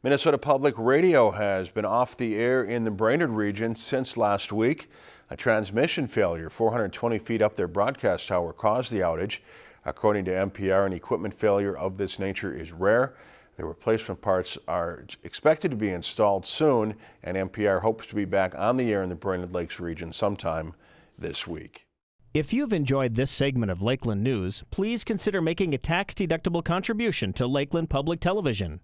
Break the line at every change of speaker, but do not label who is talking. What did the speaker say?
Minnesota Public Radio has been off the air in the Brainerd region since last week. A transmission failure 420 feet up their broadcast tower caused the outage. According to MPR, an equipment failure of this nature is rare. The replacement parts are expected to be installed soon, and MPR hopes to be back on the air in the Brainerd Lakes region sometime this week.
If you've enjoyed this segment of Lakeland News, please consider making a tax-deductible contribution to Lakeland Public Television.